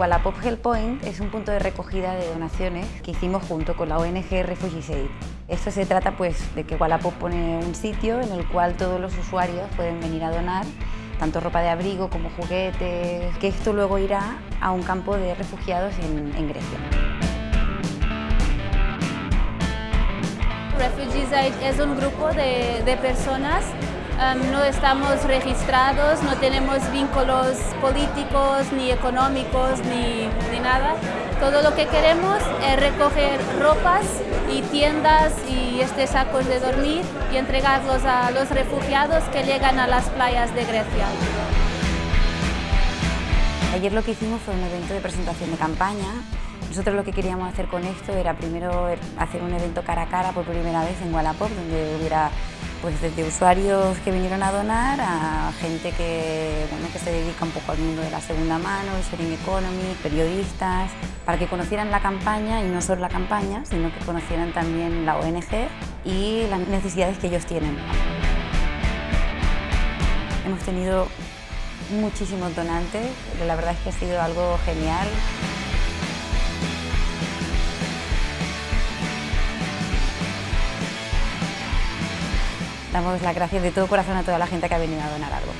Wallapop Help Point es un punto de recogida de donaciones que hicimos junto con la ONG Refugees Aid. Esto se trata pues, de que Wallapop pone un sitio en el cual todos los usuarios pueden venir a donar tanto ropa de abrigo como juguetes, que esto luego irá a un campo de refugiados en, Grecia. Refugees Aid es un grupo de personas No estamos registrados, no tenemos vínculos políticos, ni económicos, ni, ni, nada. Todo lo que queremos es recoger ropas y tiendas y este sacos de dormir y entregarlos a los refugiados que llegan a las playas de Grecia. Ayer lo que hicimos fue un evento de presentación de campaña nosotros lo que queríamos hacer con esto era primero hacer un evento cara a cara por primera vez en Wallapop, donde hubiera pues desde usuarios que vinieron a donar a gente que, bueno, que se dedica un poco al mundo de la segunda mano, sharing economy, periodistas, para que conocieran la campaña y no solo la campaña, sino que conocieran también la ONG y las necesidades que ellos tienen. Hemos tenido muchísimos donantes, la verdad es que ha sido algo genial. Damos las gracias de todo corazón a toda la gente que ha venido a donar algo.